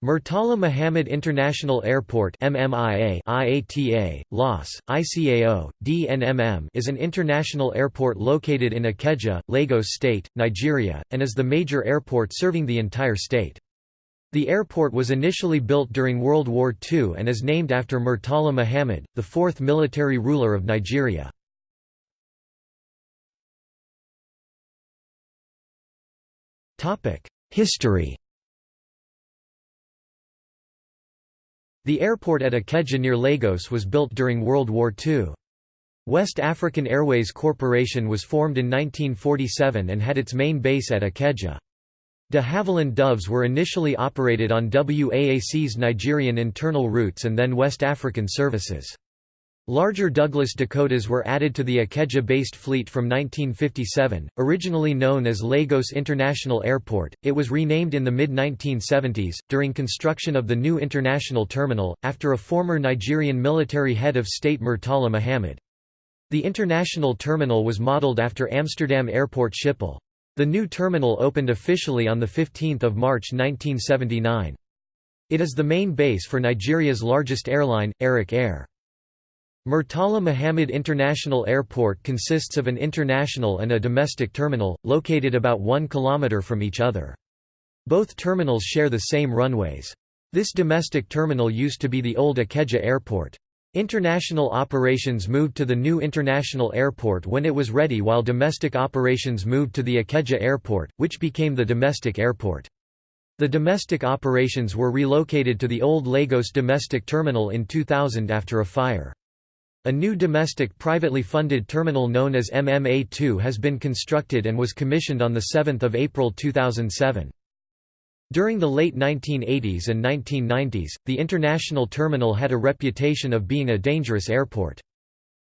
Murtala Muhammad International Airport MMIA IATA, LOS, ICAO, DNMM is an international airport located in Ikeja, Lagos State, Nigeria, and is the major airport serving the entire state. The airport was initially built during World War II and is named after Murtala Muhammad, the fourth military ruler of Nigeria. History The airport at Ikeja near Lagos was built during World War II. West African Airways Corporation was formed in 1947 and had its main base at Ikeja. De Havilland Doves were initially operated on WAAC's Nigerian internal routes and then West African services. Larger Douglas Dakotas were added to the Ikeja-based fleet from 1957. Originally known as Lagos International Airport, it was renamed in the mid-1970s, during construction of the new international terminal, after a former Nigerian military head of state Murtala Muhammad. The international terminal was modeled after Amsterdam Airport Schiphol. The new terminal opened officially on 15 March 1979. It is the main base for Nigeria's largest airline, Arik Air. Murtala Muhammad International Airport consists of an international and a domestic terminal, located about 1 km from each other. Both terminals share the same runways. This domestic terminal used to be the old Ikeja Airport. International operations moved to the new international airport when it was ready while domestic operations moved to the Ikeja Airport, which became the domestic airport. The domestic operations were relocated to the old Lagos domestic terminal in 2000 after a fire. A new domestic privately funded terminal known as MMA2 has been constructed and was commissioned on 7 April 2007. During the late 1980s and 1990s, the international terminal had a reputation of being a dangerous airport.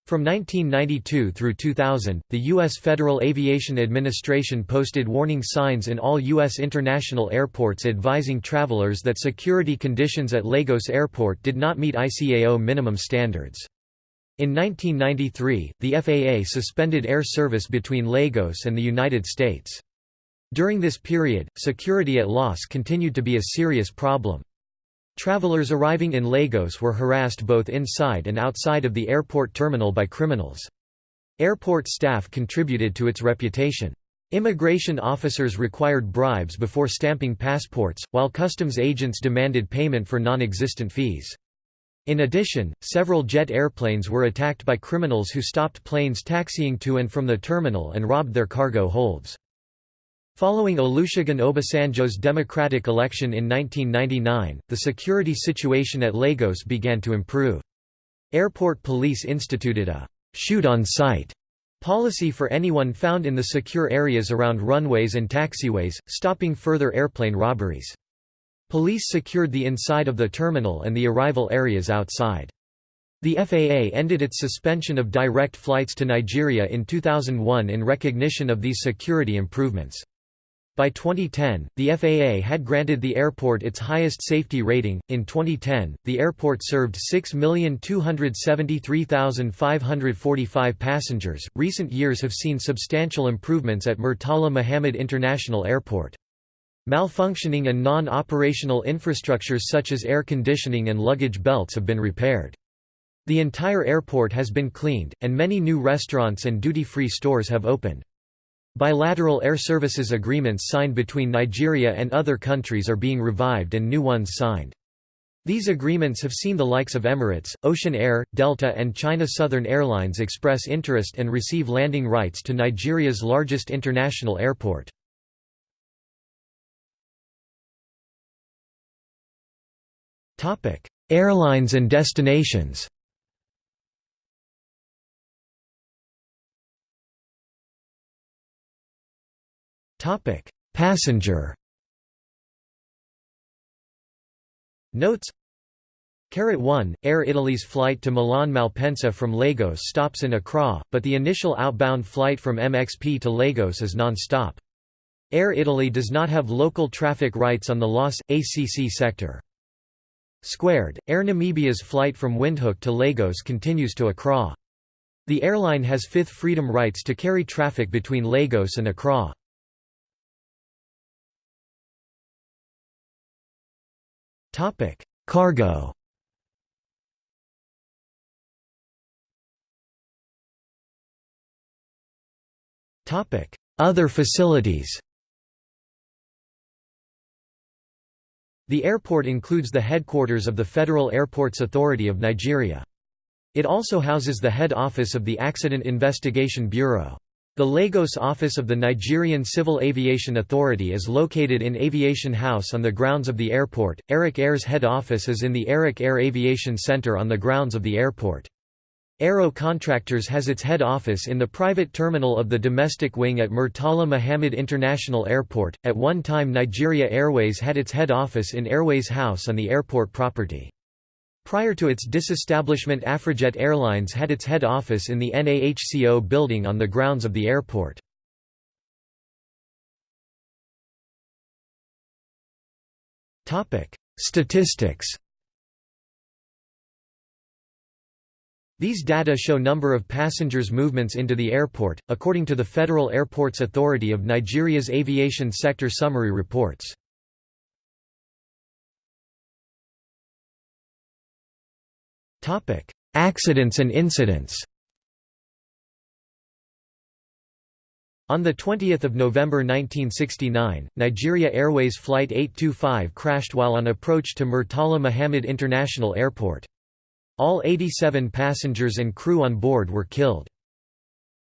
From 1992 through 2000, the U.S. Federal Aviation Administration posted warning signs in all U.S. international airports advising travelers that security conditions at Lagos Airport did not meet ICAO minimum standards. In 1993, the FAA suspended air service between Lagos and the United States. During this period, security at LOS continued to be a serious problem. Travelers arriving in Lagos were harassed both inside and outside of the airport terminal by criminals. Airport staff contributed to its reputation. Immigration officers required bribes before stamping passports, while customs agents demanded payment for non-existent fees. In addition, several jet airplanes were attacked by criminals who stopped planes taxiing to and from the terminal and robbed their cargo holds. Following Olusegun Obasanjo's democratic election in 1999, the security situation at Lagos began to improve. Airport police instituted a «shoot on sight» policy for anyone found in the secure areas around runways and taxiways, stopping further airplane robberies. Police secured the inside of the terminal and the arrival areas outside. The FAA ended its suspension of direct flights to Nigeria in 2001 in recognition of these security improvements. By 2010, the FAA had granted the airport its highest safety rating. In 2010, the airport served 6,273,545 passengers. Recent years have seen substantial improvements at Murtala Muhammad International Airport. Malfunctioning and non-operational infrastructures such as air conditioning and luggage belts have been repaired. The entire airport has been cleaned, and many new restaurants and duty-free stores have opened. Bilateral air services agreements signed between Nigeria and other countries are being revived and new ones signed. These agreements have seen the likes of Emirates, Ocean Air, Delta and China Southern Airlines express interest and receive landing rights to Nigeria's largest international airport. Airlines and destinations. Topic: Passenger. Notes. Carrot 1, Air Italy's flight to Milan Malpensa from Lagos stops in Accra, but the initial outbound flight from MXP to Lagos is non-stop. Air Italy does not have local traffic rights on the LOS, ACC sector. Squared, Air Namibia's flight from Windhoek to Lagos continues to Accra. The airline has fifth freedom rights to carry traffic between Lagos and Accra. Cargo Other facilities The airport includes the headquarters of the Federal Airports Authority of Nigeria. It also houses the head office of the Accident Investigation Bureau. The Lagos office of the Nigerian Civil Aviation Authority is located in Aviation House on the grounds of the airport. Arik Air's head office is in the Arik Air Aviation Center on the grounds of the airport. Aero Contractors has its head office in the private terminal of the domestic wing at Murtala Muhammed International Airport. At one time, Nigeria Airways had its head office in Airways House on the airport property. Prior to its disestablishment Afrijet Airlines had its head office in the NAHCO building on the grounds of the airport. Statistics These data show number of passengers movements into the airport, according to the Federal Airports Authority of Nigeria's Aviation Sector Summary Reports. Accidents and incidents On 20 November 1969, Nigeria Airways Flight 825 crashed while on approach to Murtala Muhammed International Airport. All 87 passengers and crew on board were killed.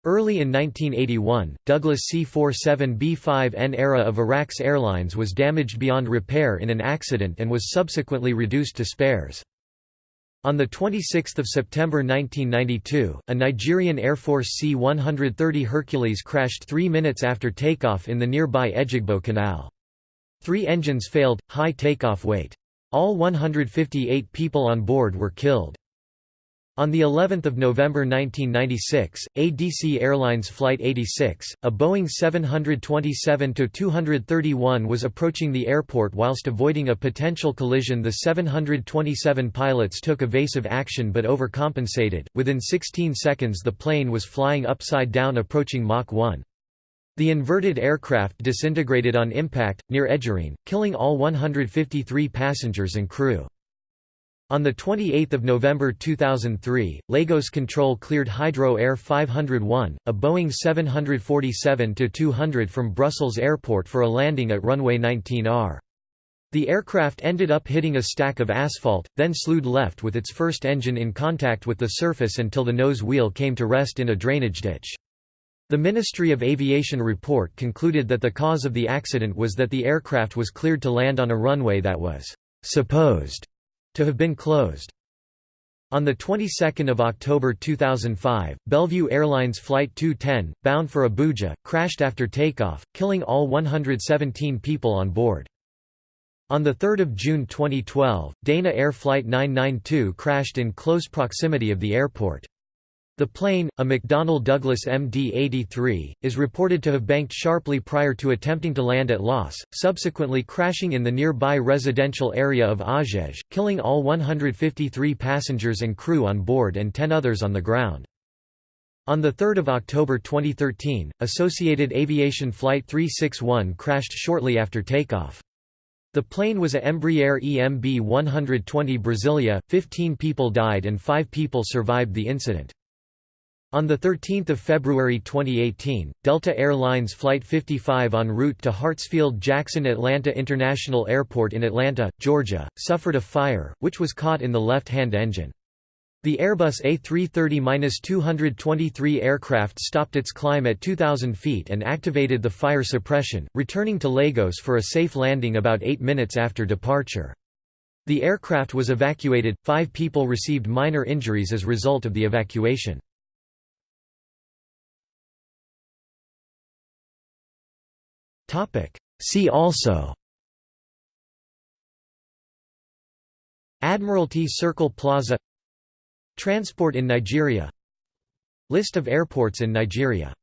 Early in 1981, Douglas C-47B-5N era of Iraq's airlines was damaged beyond repair in an accident and was subsequently reduced to spares. On 26 September 1992, a Nigerian Air Force C-130 Hercules crashed three minutes after takeoff in the nearby Ejigbo Canal. Three engines failed, high takeoff weight. All 158 people on board were killed. On the 11th of November 1996, ADC Airlines Flight 86, a Boeing 727-231 was approaching the airport whilst avoiding a potential collision. The 727 pilots took evasive action but overcompensated. Within 16 seconds, the plane was flying upside down approaching Mach 1. The inverted aircraft disintegrated on impact, near Ejirin, killing all 153 passengers and crew. On 28 November 2003, Lagos Control cleared Hydro Air 501, a Boeing 747-200 from Brussels Airport for a landing at runway 19R. The aircraft ended up hitting a stack of asphalt, then slewed left with its first engine in contact with the surface until the nose wheel came to rest in a drainage ditch. The Ministry of Aviation report concluded that the cause of the accident was that the aircraft was cleared to land on a runway that was supposed to have been closed. On the 22nd of October 2005, Bellevue Airlines Flight 210, bound for Abuja, crashed after takeoff, killing all 117 people on board. On 3 June 2012, Dana Air Flight 992 crashed in close proximity of the airport. The plane, a McDonnell Douglas MD-83, is reported to have banked sharply prior to attempting to land at Los, subsequently crashing in the nearby residential area of Agege, killing all 153 passengers and crew on board and 10 others on the ground. On 3 October 2013, Associated Aviation Flight 361 crashed shortly after takeoff. The plane was a Embraer EMB 120 Brasilia, 15 people died and 5 people survived the incident. On 13 February 2018, Delta Air Lines Flight 55 en route to Hartsfield-Jackson Atlanta International Airport in Atlanta, Georgia, suffered a fire, which was caught in the left-hand engine. The Airbus A330-223 aircraft stopped its climb at 2,000 feet and activated the fire suppression, returning to Lagos for a safe landing about eight minutes after departure. The aircraft was evacuated, five people received minor injuries as a result of the evacuation. See also Admiralty Circle Plaza Transport in Nigeria List of airports in Nigeria